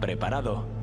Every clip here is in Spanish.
Preparado.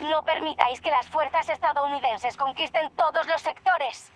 No permitáis que las fuerzas estadounidenses conquisten todos los sectores.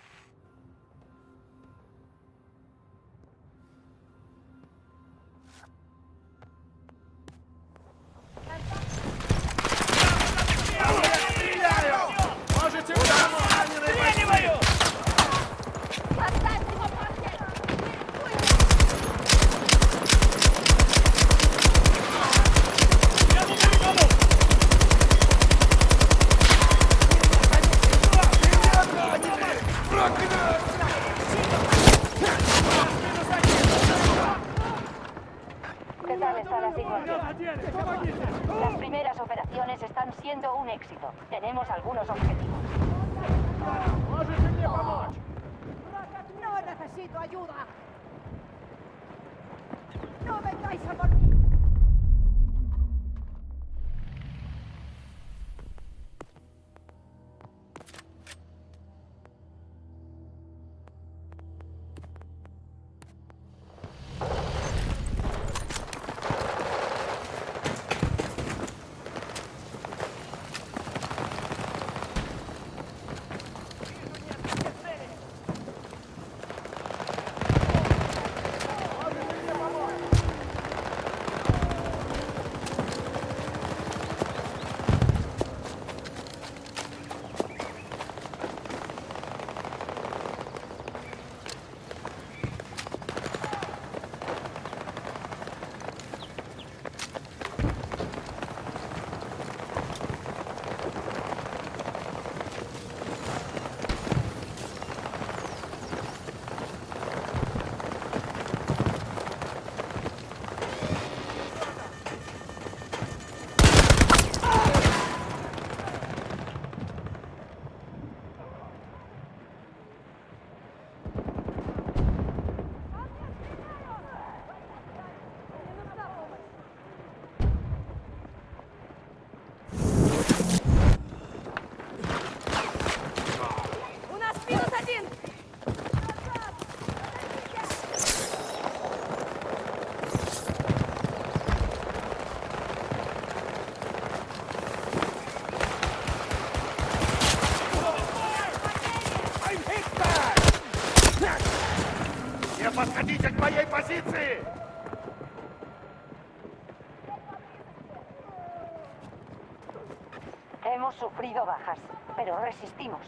Un éxito. Tenemos algunos objetivos. No necesito ayuda. hemos sufrido bajas, pero resistimos.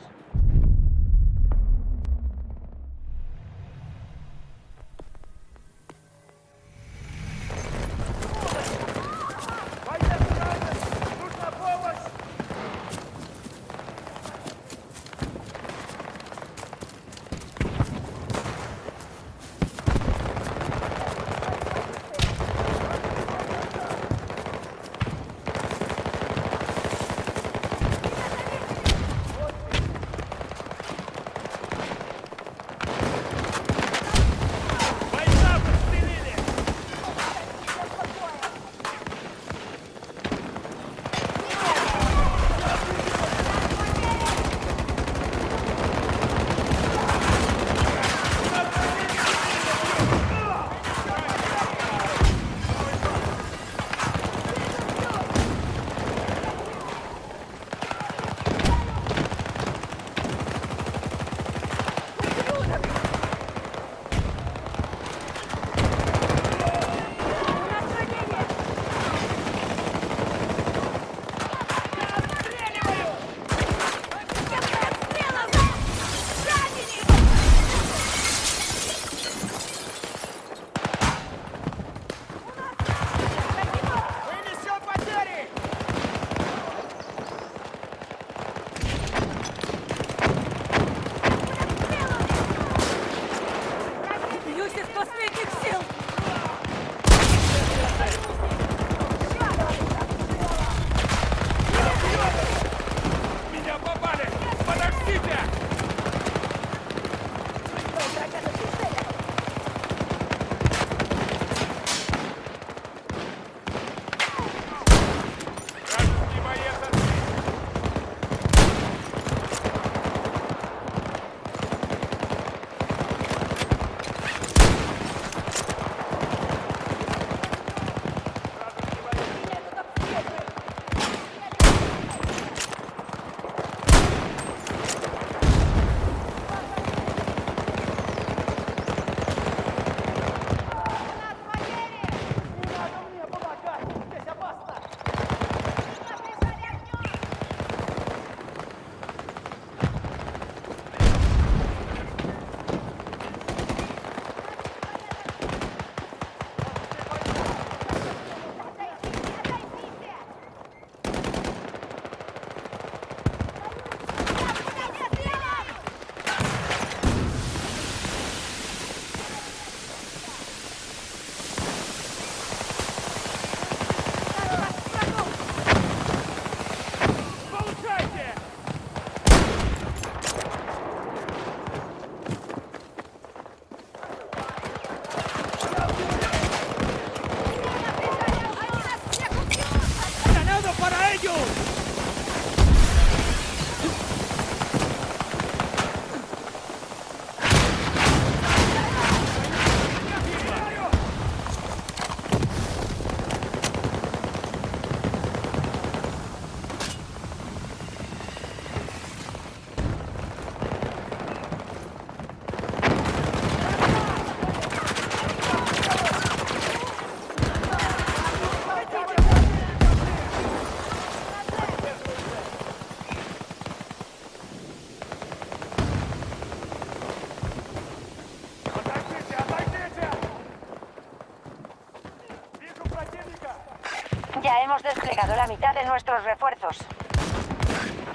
nuestros refuerzos.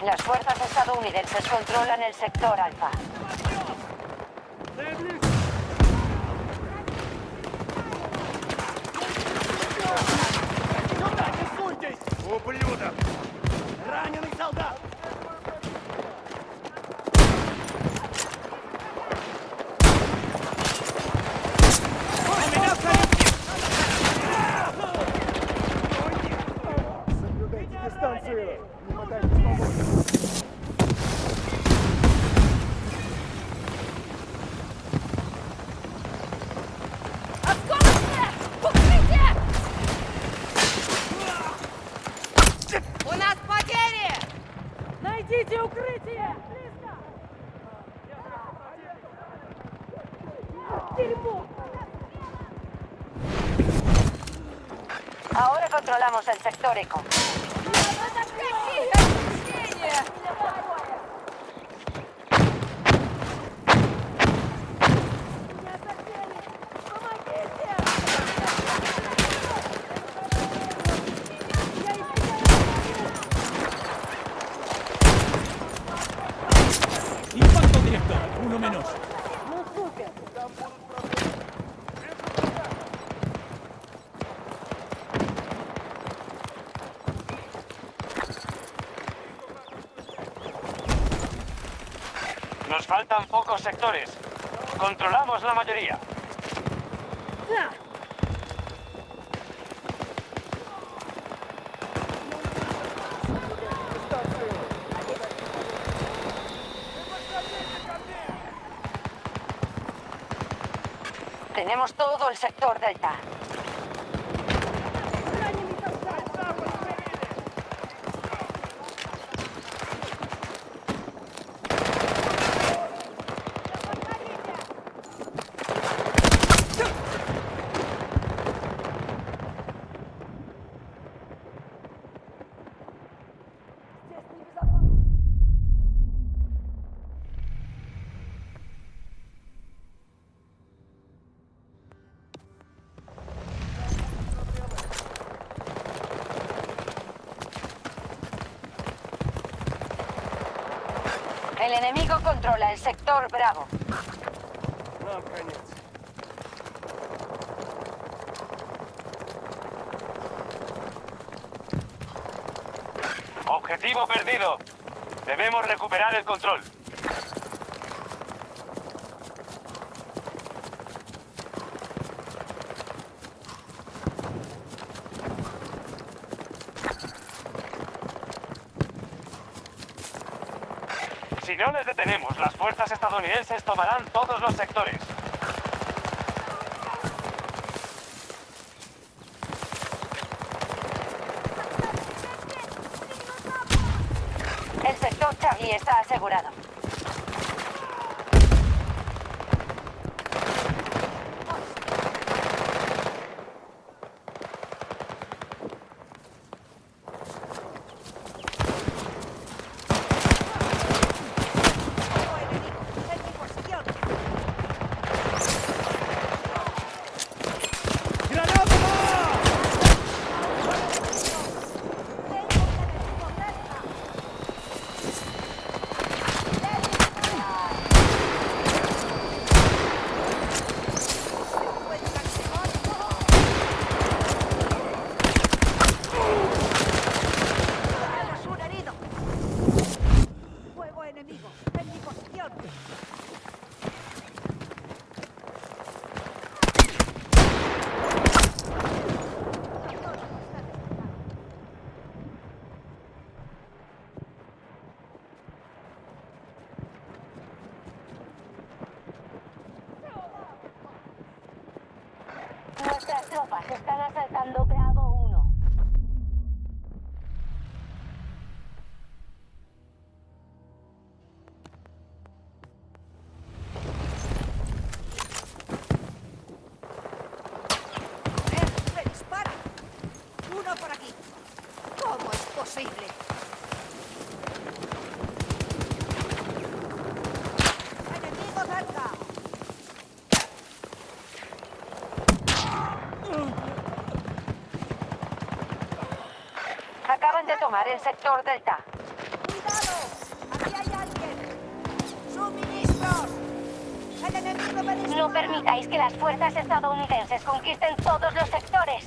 Las fuerzas estadounidenses controlan el sector alfa. Ahora controlamos el sector eco. Nos faltan pocos sectores. Controlamos la mayoría. Tenemos todo el sector delta. El enemigo controla el sector Bravo. Нам конец. Objetivo perdido. Debemos recuperar el control. Si no les detenemos, las fuerzas estadounidenses tomarán todos los sectores. El sector Charlie está asegurado. Nuestras tropas están asaltando el sector Delta. ¡Cuidado! ¡Aquí hay alguien! ¡Suministros! ¡El enemigo me! No permitáis que las fuerzas estadounidenses conquisten todos los sectores.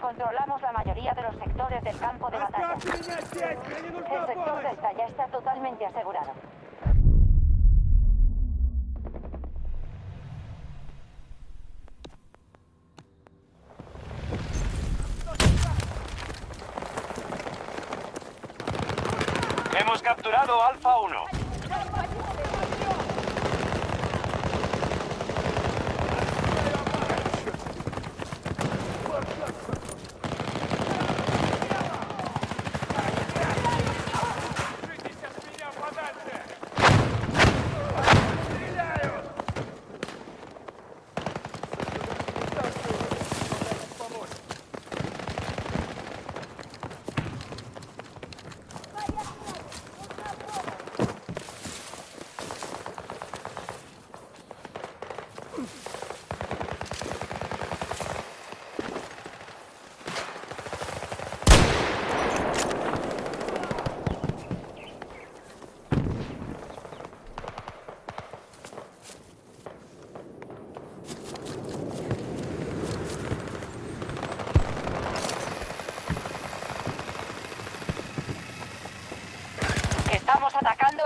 Controlamos la mayoría de los sectores del campo de batalla. El sector Delta ya está totalmente asegurado. Hemos capturado Alfa 1.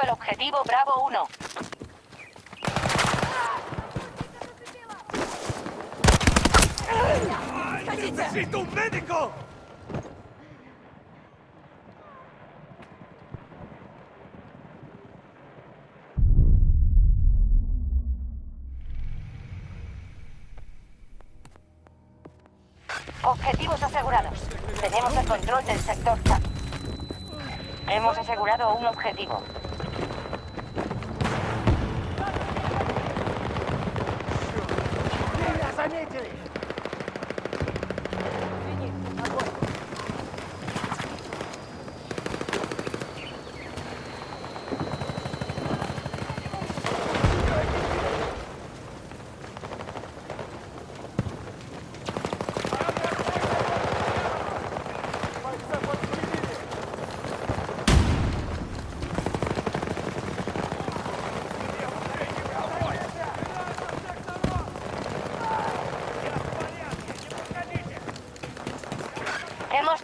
El objetivo Bravo 1. Necesito un médico! Objetivos asegurados. Tenemos el control del sector. Hemos asegurado un objetivo.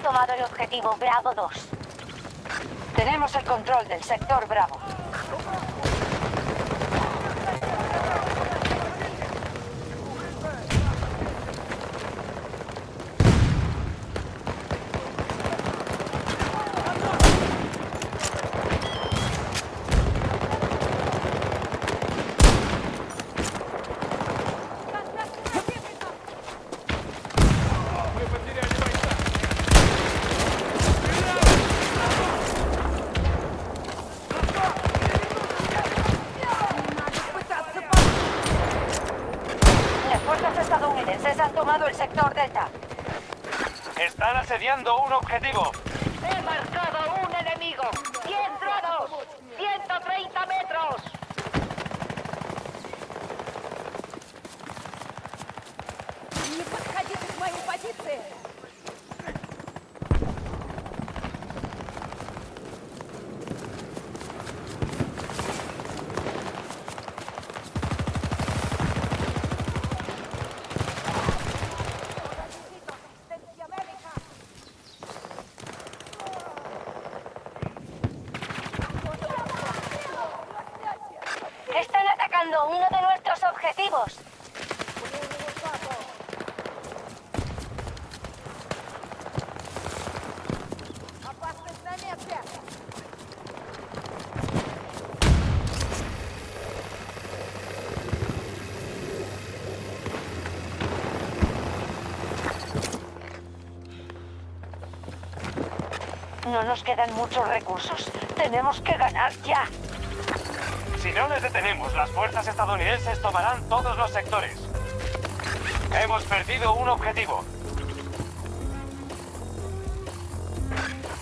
Tomado el objetivo Bravo 2. Tenemos el control del sector Bravo. No nos quedan muchos recursos. Tenemos que ganar ya. Si no les detenemos, las fuerzas estadounidenses tomarán todos los sectores. Hemos perdido un objetivo.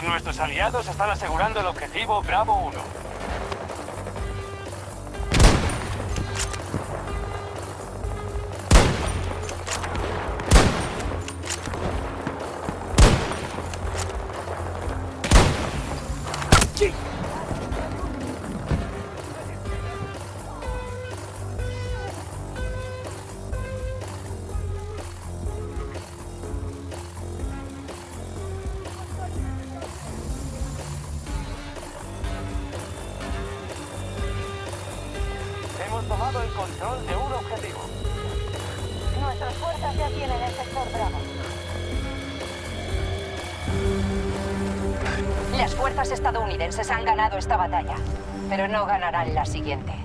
Nuestros aliados están asegurando el objetivo Bravo 1. Estadounidenses han ganado esta batalla, pero no ganarán la siguiente.